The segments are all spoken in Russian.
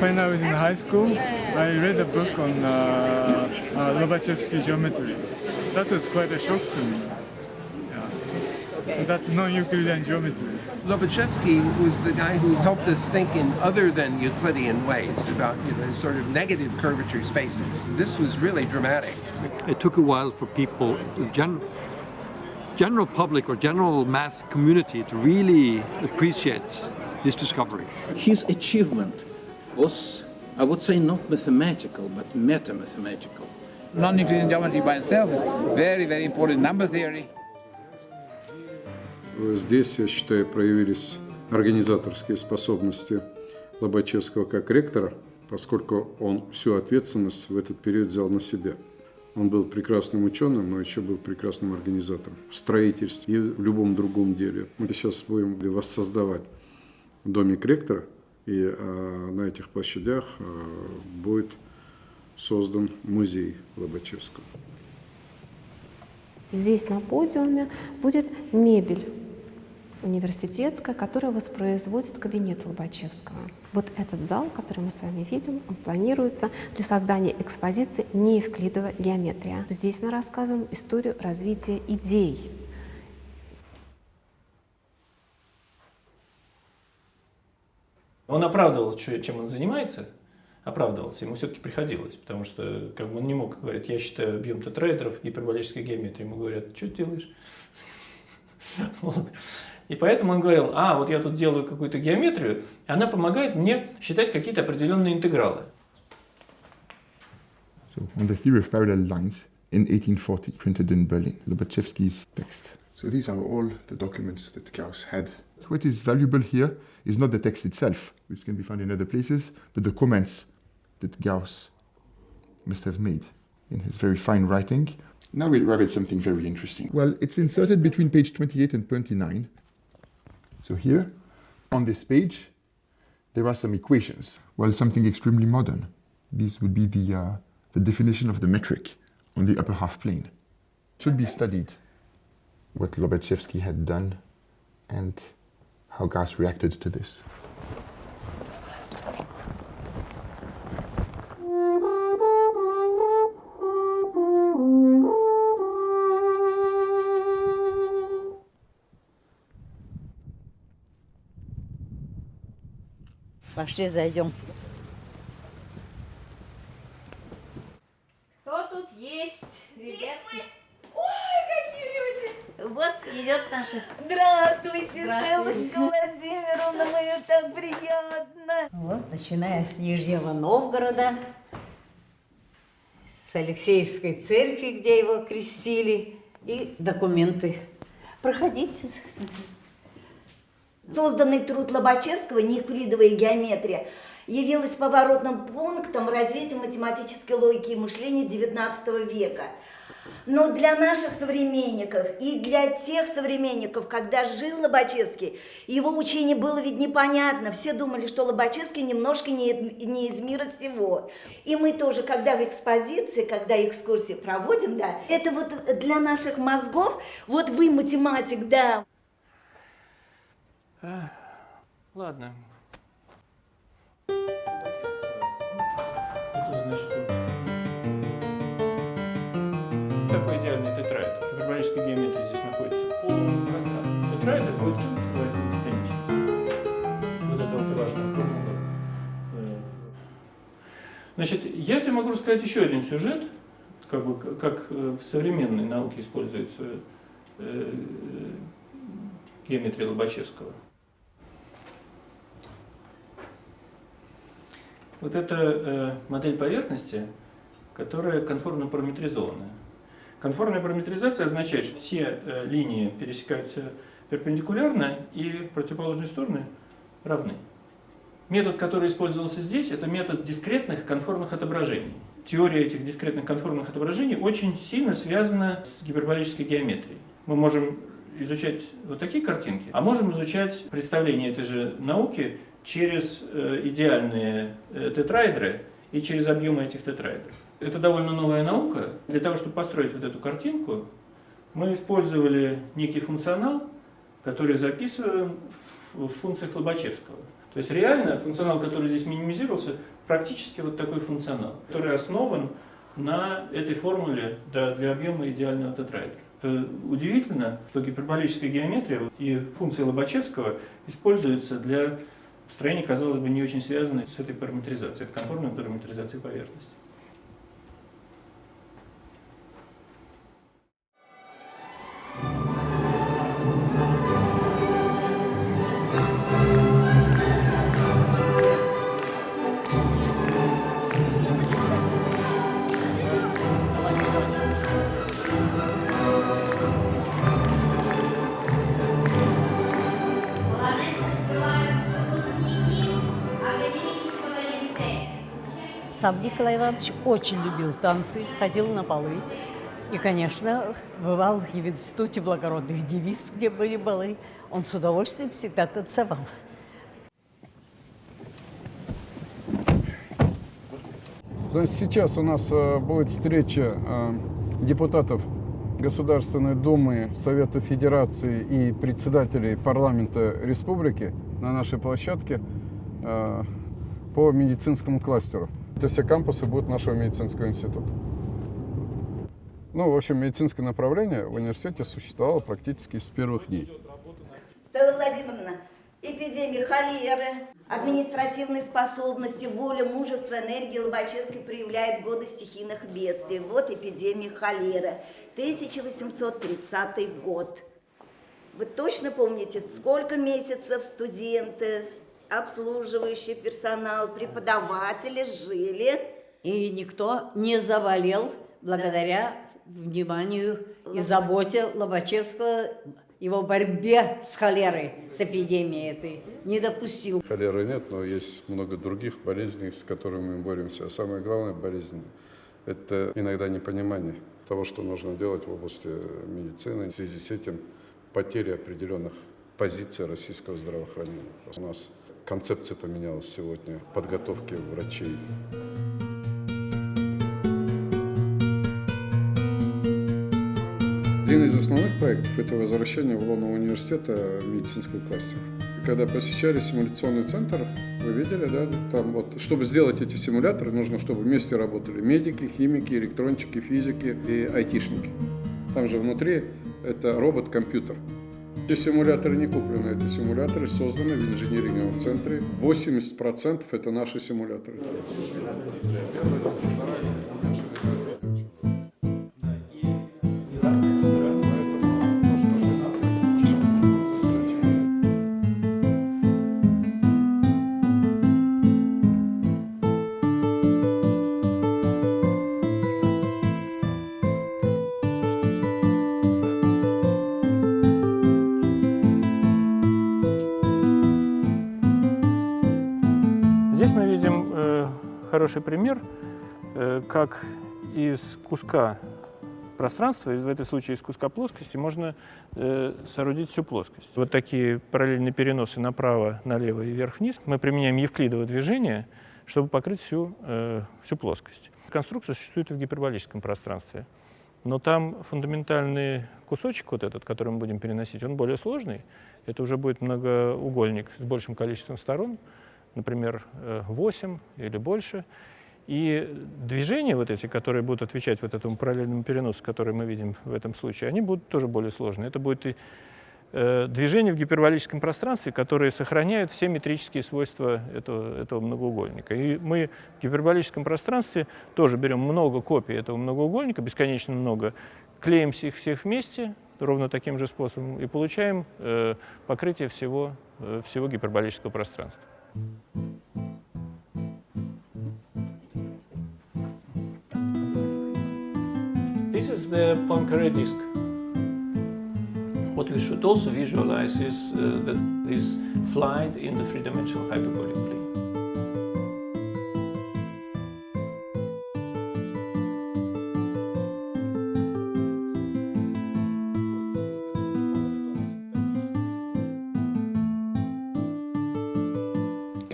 When I was in high school, I read a book on uh, uh, Lobachevsky geometry. That was quite a shock to me. Yeah. So that's non-Euclidean geometry. Lobachevsky was the guy who helped us think in other than Euclidean ways about you know sort of negative curvature spaces. This was really dramatic. It took a while for people, gen general public or general math community to really appreciate this discovery. His achievement was, I would say, not mathematical, but meta-mathematical. Non-Euclidean geometry by itself is very, very important number theory. Здесь, я считаю, проявились организаторские способности Лобачевского как ректора, поскольку он всю ответственность в этот период взял на себя. Он был прекрасным ученым, но еще был прекрасным организатором в строительстве и в любом другом деле. Мы сейчас будем воссоздавать домик ректора, и э, на этих площадях э, будет создан музей Лобачевского. Здесь на подиуме будет мебель университетская, которая воспроизводит кабинет Лобачевского. Вот этот зал, который мы с вами видим, он планируется для создания экспозиции неевклидова геометрия. Здесь мы рассказываем историю развития идей. Он оправдывал, чем он занимается, оправдывался, ему все-таки приходилось, потому что как бы он не мог говорить, я считаю объем тетраэдров гиперболической геометрии. Ему говорят, что ты делаешь? Вот. И поэтому он говорил, а, вот я тут делаю какую-то геометрию, и она помогает мне считать какие-то определенные интегралы. So, on the theory of parallel lines in 1840, printed in Berlin, Lobachevsky's text. So these are all the documents that Gauss had. What is valuable here is not the text itself, which can be found in other places, but the comments that Gauss must have made in his very fine writing. Now we arrive at something very interesting. Well, it's inserted between page 28 and 29. So here, on this page, there are some equations. Well, something extremely modern. This would be the, uh, the definition of the metric on the upper half plane. It should be studied what Lobachevsky had done and how Gas reacted to this. Acheter Zayon. Идет наша. Здравствуйте, Здравствуйте. Стелла Владимировна, мне так приятно. Вот, начиная с Нижнего Новгорода, с Алексеевской церкви, где его крестили, и документы. Проходите. Созданный труд Лобачевского «Неевклидовая геометрия» явилась поворотным пунктом развития математической логики и мышления XIX века. Но для наших современников и для тех современников, когда жил Лобачевский, его учение было ведь непонятно. Все думали, что Лобачевский немножко не, не из мира всего. И мы тоже, когда в экспозиции, когда экскурсии проводим, да, это вот для наших мозгов, вот вы математик, да, ладно. Такой идеальный тетраэдр. В гиперболической геометрии здесь находится в полном пространстве. Тетраэдр будет называется бесконечность. Вот это вот важная формула. Э, Значит, я тебе могу рассказать еще один сюжет, как, бы, как э, в современной науке используется э, геометрия Лобачевского. Вот это модель поверхности, которая конформно параметризованная. Конформная параметризация означает, что все э, линии пересекаются перпендикулярно и противоположные стороны равны. Метод, который использовался здесь, это метод дискретных конформных отображений. Теория этих дискретных конформных отображений очень сильно связана с гиперболической геометрией. Мы можем изучать вот такие картинки, а можем изучать представление этой же науки через э, идеальные э, тетраэдры и через объемы этих тетраэдров. Это довольно новая наука. Для того, чтобы построить вот эту картинку, мы использовали некий функционал, который записываем в функциях Лобачевского. То То есть реально функционал, который здесь минимизировался, практически вот такой функционал, который основан на этой формуле да, для объема идеального тетраэдра. Это удивительно, что гиперболическая геометрия и функции Лобачевского используются для построения, казалось бы, не очень связанной с этой параметризацией, это контурной параметризацией поверхности. Сам Николай Иванович очень любил танцы, ходил на полы. И, конечно, бывал и в Институте благородных девиц, где были балы. Он с удовольствием всегда танцевал. Значит, сейчас у нас э, будет встреча э, депутатов Государственной Думы, Совета Федерации и председателей парламента республики на нашей площадке э, по медицинскому кластеру. Это все кампусы будут нашего медицинского института. Ну, в общем, медицинское направление в университете существовало практически с первых дней. Стелла Владимировна, эпидемия холеры, административной способности, воля, мужество, энергии Лобачевский проявляет годы стихийных бедствий. Вот эпидемия холеры, 1830 год. Вы точно помните, сколько месяцев студенты, обслуживающий персонал, преподаватели жили? И никто не заболел благодаря вниманию и заботе Лобачевского, его борьбе с холерой, с эпидемией этой, не допустил. Холеры нет, но есть много других болезней, с которыми мы боремся. А самая главная болезнь – это иногда непонимание того, что нужно делать в области медицины. В связи с этим потеря определенных позиций российского здравоохранения. У нас концепция поменялась сегодня подготовки врачей. Один из основных проектов – это возвращение в лоно университета медицинского кластера. Когда посещали симуляционный центр, вы видели, да, там вот, чтобы сделать эти симуляторы, нужно, чтобы вместе работали медики, химики, электрончики, физики и айтишники. Там же внутри это робот-компьютер. Эти симуляторы не куплены, эти симуляторы созданы в инженеринговом центре. 80% это наши симуляторы. Хороший пример, э, как из куска пространства, в этом случае из куска плоскости, можно э, соорудить всю плоскость. Вот такие параллельные переносы направо, налево и вверх-вниз. Мы применяем евклидово движение, чтобы покрыть всю, э, всю плоскость. Конструкция существует и в гиперболическом пространстве. Но там фундаментальный кусочек, вот этот, который мы будем переносить, он более сложный. Это уже будет многоугольник с большим количеством сторон, например, 8 или больше. И движения вот эти, которые будут отвечать вот этому параллельному переносу, который мы видим в этом случае, они будут тоже более сложные. Это будет и э, в гиперболическом пространстве, которые сохраняют все метрические свойства этого, этого многоугольника. И мы в гиперболическом пространстве тоже берем много копий этого многоугольника, бесконечно много, клеим их всех вместе ровно таким же способом и получаем э, покрытие всего, э, всего гиперболического пространства. This is the Poincare disk. What we should also visualize is uh, that this flight in the three-dimensional hyperbolic plane.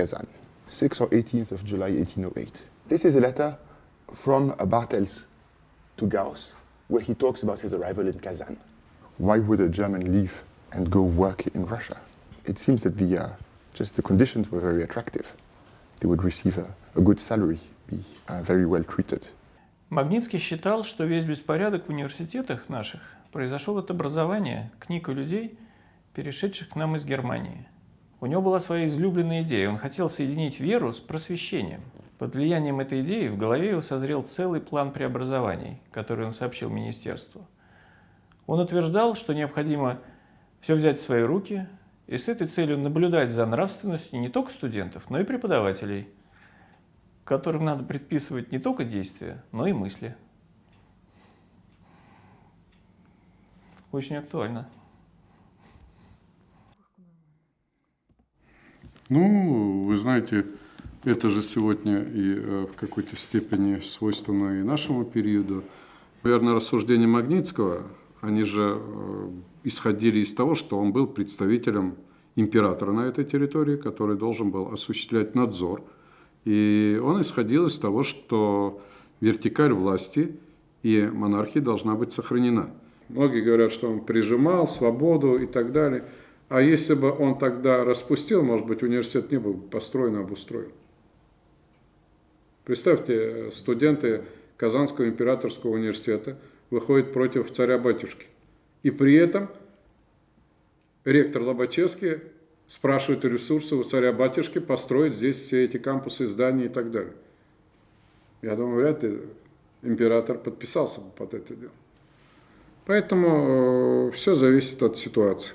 Kazan, 6th or 18th of July 1808. This is a letter from Bartels to Gauss, where he talks about his arrival in Kazan. Why would a German leave and go work in Russia? It seems that the, uh, Just the conditions were very attractive. They would receive a, a good salary, be uh, very well treated. Магнитский считал, что весь беспорядок в университетах наших произошел от образования книг у людей, перешедших к нам из Германии. У него была своя излюбленная идея. Он хотел соединить веру с просвещением. Под влиянием этой идеи в голове его созрел целый план преобразований, который он сообщил министерству. Он утверждал, что необходимо все взять в свои руки и с этой целью наблюдать за нравственностью не только студентов, но и преподавателей, которым надо предписывать не только действия, но и мысли. Очень актуально. Ну, вы знаете, это же сегодня и э, в какой-то степени свойственно и нашему периоду. Наверное, рассуждения Магнитского, они же э, исходили из того, что он был представителем императора на этой территории, который должен был осуществлять надзор. И он исходил из того, что вертикаль власти и монархии должна быть сохранена. Многие говорят, что он прижимал свободу и так далее. А если бы он тогда распустил, может быть, университет не был построен, обустроен. Представьте, студенты Казанского императорского университета выходят против царя-батюшки. И при этом ректор Лобачевский спрашивает ресурсы у царя-батюшки построить здесь все эти кампусы, здания и так далее. Я думаю, вряд ли император подписался бы под это дело. Поэтому э, все зависит от ситуации.